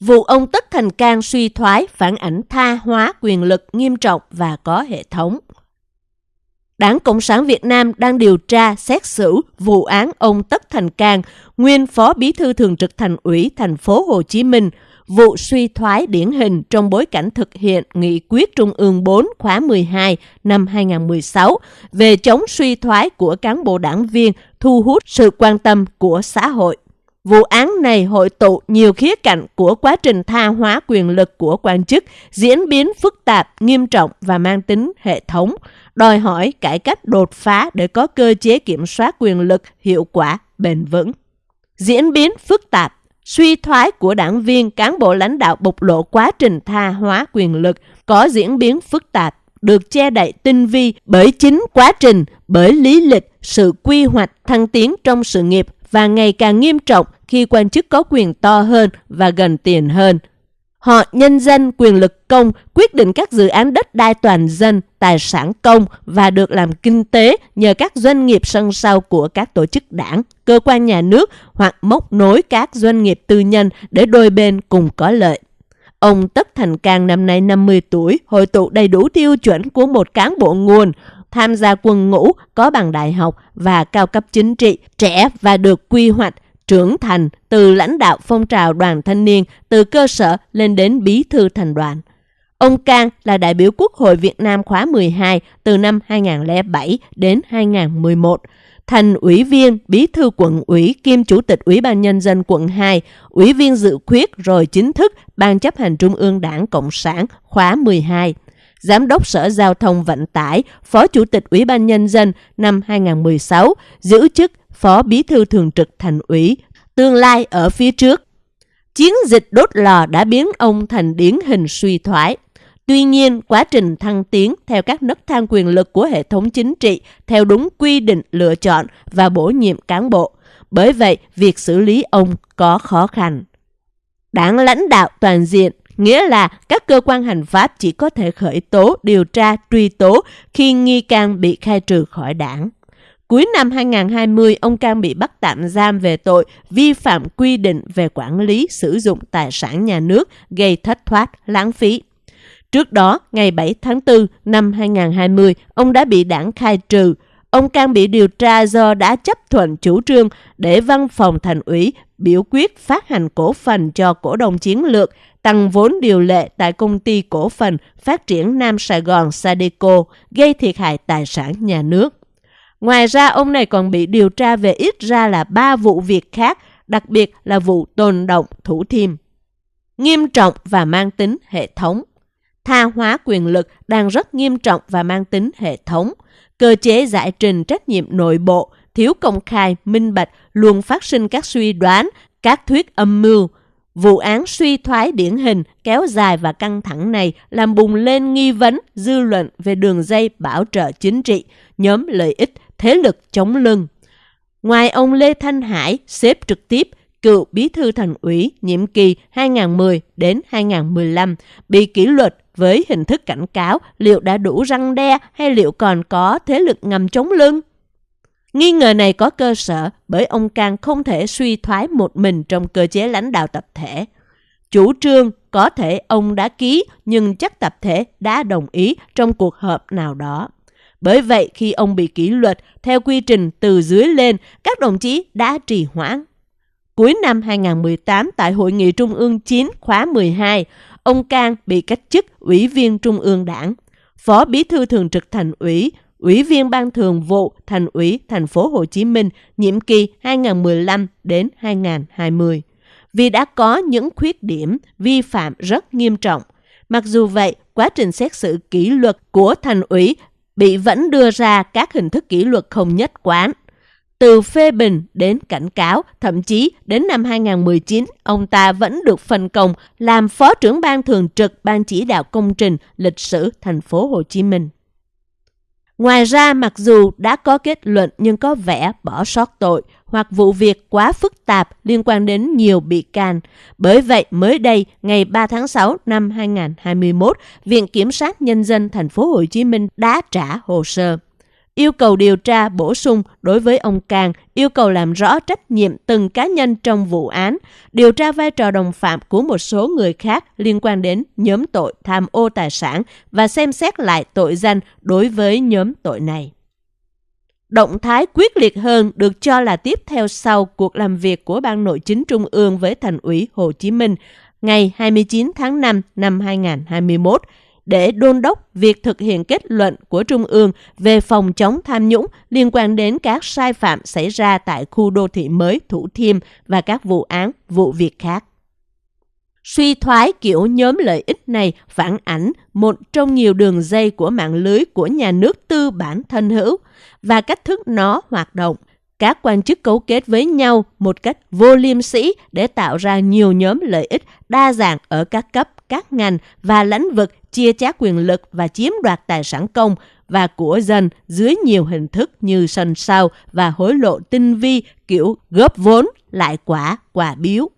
Vụ ông Tất Thành Cang suy thoái phản ảnh tha hóa quyền lực nghiêm trọng và có hệ thống. Đảng Cộng sản Việt Nam đang điều tra xét xử vụ án ông Tất Thành Cang, nguyên Phó Bí thư Thường trực Thành ủy thành phố Hồ Chí Minh, vụ suy thoái điển hình trong bối cảnh thực hiện nghị quyết Trung ương 4 khóa 12 năm 2016 về chống suy thoái của cán bộ đảng viên thu hút sự quan tâm của xã hội. Vụ án này hội tụ nhiều khía cạnh của quá trình tha hóa quyền lực của quan chức, diễn biến phức tạp, nghiêm trọng và mang tính hệ thống, đòi hỏi cải cách đột phá để có cơ chế kiểm soát quyền lực hiệu quả, bền vững. Diễn biến phức tạp, suy thoái của đảng viên, cán bộ lãnh đạo bộc lộ quá trình tha hóa quyền lực có diễn biến phức tạp, được che đậy tinh vi bởi chính quá trình, bởi lý lịch, sự quy hoạch thăng tiến trong sự nghiệp và ngày càng nghiêm trọng khi quan chức có quyền to hơn và gần tiền hơn. Họ nhân dân quyền lực công quyết định các dự án đất đai toàn dân, tài sản công và được làm kinh tế nhờ các doanh nghiệp sân sau của các tổ chức đảng, cơ quan nhà nước hoặc móc nối các doanh nghiệp tư nhân để đôi bên cùng có lợi. Ông Tất Thành Cang năm nay 50 tuổi, hội tụ đầy đủ tiêu chuẩn của một cán bộ nguồn, tham gia quân ngũ, có bằng đại học và cao cấp chính trị, trẻ và được quy hoạch, trưởng thành từ lãnh đạo phong trào đoàn thanh niên từ cơ sở lên đến bí thư thành đoàn. Ông Cang là đại biểu Quốc hội Việt Nam khóa 12 từ năm 2007 đến 2011, thành ủy viên, bí thư quận ủy kiêm chủ tịch Ủy ban Nhân dân quận 2, ủy viên dự khuyết rồi chính thức Ban chấp hành Trung ương Đảng Cộng sản khóa 12. Giám đốc Sở Giao thông Vận tải, Phó Chủ tịch Ủy ban Nhân dân năm 2016, giữ chức Phó Bí thư Thường trực Thành ủy, tương lai ở phía trước. Chiến dịch đốt lò đã biến ông thành điển hình suy thoái. Tuy nhiên, quá trình thăng tiến theo các nấc thang quyền lực của hệ thống chính trị theo đúng quy định lựa chọn và bổ nhiệm cán bộ. Bởi vậy, việc xử lý ông có khó khăn. Đảng lãnh đạo toàn diện nghĩa là các cơ quan hành pháp chỉ có thể khởi tố, điều tra, truy tố khi nghi can bị khai trừ khỏi đảng. Cuối năm 2020, ông Cang bị bắt tạm giam về tội vi phạm quy định về quản lý sử dụng tài sản nhà nước gây thất thoát, lãng phí. Trước đó, ngày 7 tháng 4 năm 2020, ông đã bị đảng khai trừ. Ông Cang bị điều tra do đã chấp thuận chủ trương để văn phòng thành ủy biểu quyết phát hành cổ phần cho cổ đông chiến lược, tăng vốn điều lệ tại công ty cổ phần phát triển Nam Sài Gòn Sadeco, gây thiệt hại tài sản nhà nước. Ngoài ra, ông này còn bị điều tra về ít ra là ba vụ việc khác, đặc biệt là vụ tồn động thủ thiêm. Nghiêm trọng và mang tính hệ thống. Tha hóa quyền lực đang rất nghiêm trọng và mang tính hệ thống. Cơ chế giải trình trách nhiệm nội bộ, thiếu công khai, minh bạch, luôn phát sinh các suy đoán, các thuyết âm mưu. Vụ án suy thoái điển hình, kéo dài và căng thẳng này làm bùng lên nghi vấn, dư luận về đường dây bảo trợ chính trị, nhóm lợi ích, thế lực chống lưng. Ngoài ông Lê Thanh Hải xếp trực tiếp cựu bí thư thành ủy nhiệm kỳ 2010 đến 2015 bị kỷ luật với hình thức cảnh cáo liệu đã đủ răng đe hay liệu còn có thế lực ngầm chống lưng. Nghi ngờ này có cơ sở bởi ông Cang không thể suy thoái một mình trong cơ chế lãnh đạo tập thể. Chủ trương có thể ông đã ký nhưng chắc tập thể đã đồng ý trong cuộc họp nào đó. Bởi vậy khi ông bị kỷ luật theo quy trình từ dưới lên, các đồng chí đã trì hoãn. Cuối năm 2018 tại Hội nghị Trung ương 9 khóa 12, ông Cang bị cách chức Ủy viên Trung ương Đảng, Phó Bí thư Thường trực Thành ủy, Ủy viên Ban Thường vụ Thành ủy Thành phố Hồ Chí Minh nhiệm kỳ 2015 đến 2020 vì đã có những khuyết điểm vi phạm rất nghiêm trọng. Mặc dù vậy, quá trình xét xử kỷ luật của thành ủy bị vẫn đưa ra các hình thức kỷ luật không nhất quán. Từ phê bình đến cảnh cáo, thậm chí đến năm 2019, ông ta vẫn được phân công làm phó trưởng ban thường trực ban chỉ đạo công trình lịch sử thành phố Hồ Chí Minh. Ngoài ra, mặc dù đã có kết luận nhưng có vẻ bỏ sót tội hoặc vụ việc quá phức tạp liên quan đến nhiều bị can. Bởi vậy, mới đây, ngày 3 tháng 6 năm 2021, Viện Kiểm sát Nhân dân thành phố Hồ Chí Minh đã trả hồ sơ yêu cầu điều tra bổ sung đối với ông Càng yêu cầu làm rõ trách nhiệm từng cá nhân trong vụ án, điều tra vai trò đồng phạm của một số người khác liên quan đến nhóm tội tham ô tài sản và xem xét lại tội danh đối với nhóm tội này. Động thái quyết liệt hơn được cho là tiếp theo sau cuộc làm việc của Ban Nội chính Trung ương với Thành ủy Hồ Chí Minh ngày 29 tháng 5 năm 2021 để đôn đốc việc thực hiện kết luận của Trung ương về phòng chống tham nhũng liên quan đến các sai phạm xảy ra tại khu đô thị mới Thủ Thiêm và các vụ án, vụ việc khác. Suy thoái kiểu nhóm lợi ích này phản ảnh một trong nhiều đường dây của mạng lưới của nhà nước tư bản thân hữu và cách thức nó hoạt động. Các quan chức cấu kết với nhau một cách vô liêm sĩ để tạo ra nhiều nhóm lợi ích đa dạng ở các cấp, các ngành và lĩnh vực chia chác quyền lực và chiếm đoạt tài sản công và của dân dưới nhiều hình thức như sân sau và hối lộ tinh vi kiểu góp vốn, lại quả, quả biếu.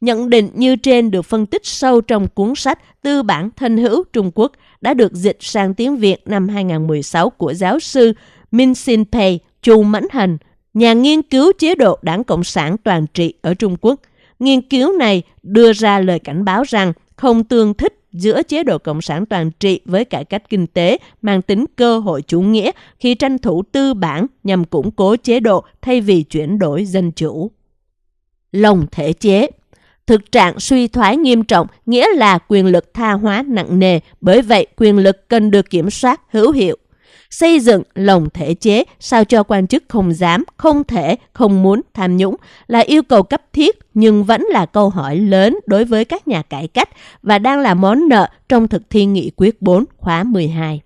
Nhận định như trên được phân tích sâu trong cuốn sách Tư bản thân hữu Trung Quốc đã được dịch sang tiếng Việt năm 2016 của giáo sư Min Sin Pei, Chu Mẫn Hành, nhà nghiên cứu chế độ đảng Cộng sản toàn trị ở Trung Quốc. Nghiên cứu này đưa ra lời cảnh báo rằng không tương thích giữa chế độ Cộng sản toàn trị với cải cách kinh tế mang tính cơ hội chủ nghĩa khi tranh thủ tư bản nhằm củng cố chế độ thay vì chuyển đổi dân chủ. Lồng thể chế Thực trạng suy thoái nghiêm trọng nghĩa là quyền lực tha hóa nặng nề, bởi vậy quyền lực cần được kiểm soát hữu hiệu. Xây dựng lồng thể chế sao cho quan chức không dám, không thể, không muốn tham nhũng là yêu cầu cấp thiết nhưng vẫn là câu hỏi lớn đối với các nhà cải cách và đang là món nợ trong thực thi nghị quyết 4 khóa 12.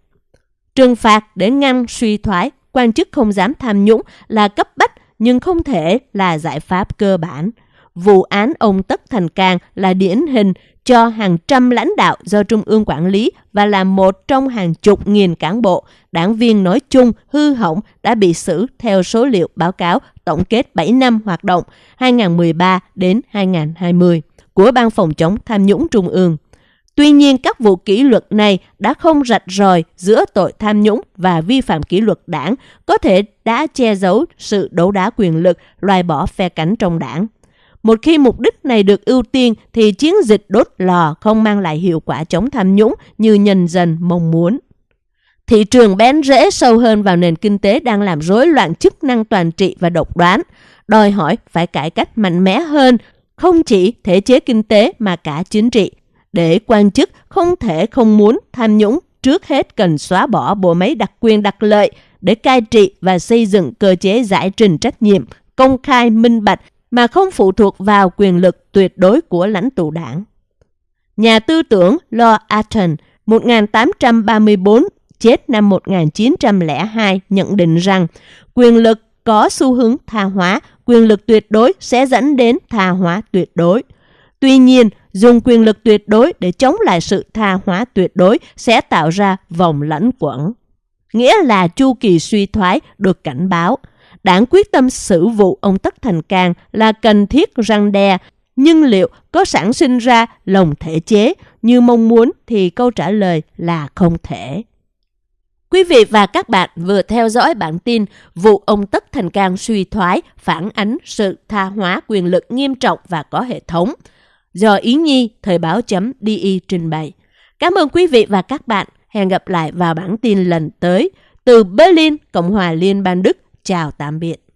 Trừng phạt để ngăn suy thoái, quan chức không dám tham nhũng là cấp bách nhưng không thể là giải pháp cơ bản vụ án ông Tất Thành Cang là điển hình cho hàng trăm lãnh đạo do Trung ương quản lý và là một trong hàng chục nghìn cán bộ, đảng viên nói chung hư hỏng đã bị xử theo số liệu báo cáo tổng kết 7 năm hoạt động 2013 đến 2020 của Ban phòng chống tham nhũng Trung ương. Tuy nhiên, các vụ kỷ luật này đã không rạch ròi giữa tội tham nhũng và vi phạm kỷ luật đảng, có thể đã che giấu sự đấu đá quyền lực, loại bỏ phe cánh trong đảng. Một khi mục đích này được ưu tiên thì chiến dịch đốt lò không mang lại hiệu quả chống tham nhũng như nhân dân mong muốn. Thị trường bén rễ sâu hơn vào nền kinh tế đang làm rối loạn chức năng toàn trị và độc đoán, đòi hỏi phải cải cách mạnh mẽ hơn, không chỉ thể chế kinh tế mà cả chính trị. Để quan chức không thể không muốn tham nhũng, trước hết cần xóa bỏ bộ máy đặc quyền đặc lợi để cai trị và xây dựng cơ chế giải trình trách nhiệm, công khai minh bạch mà không phụ thuộc vào quyền lực tuyệt đối của lãnh tụ đảng. Nhà tư tưởng Lord Acton 1834 chết năm 1902 nhận định rằng quyền lực có xu hướng tha hóa, quyền lực tuyệt đối sẽ dẫn đến tha hóa tuyệt đối. Tuy nhiên, dùng quyền lực tuyệt đối để chống lại sự tha hóa tuyệt đối sẽ tạo ra vòng lẫn quẩn. Nghĩa là chu kỳ suy thoái được cảnh báo – đảng quyết tâm xử vụ ông Tất Thành Cang là cần thiết răng đe, nhưng liệu có sản sinh ra lòng thể chế như mong muốn thì câu trả lời là không thể. Quý vị và các bạn vừa theo dõi bản tin vụ ông Tất Thành Cang suy thoái phản ánh sự tha hóa quyền lực nghiêm trọng và có hệ thống do Ý Nhi Thời báo.di trình bày. Cảm ơn quý vị và các bạn. Hẹn gặp lại vào bản tin lần tới từ Berlin, Cộng hòa Liên bang Đức. Chào tạm biệt.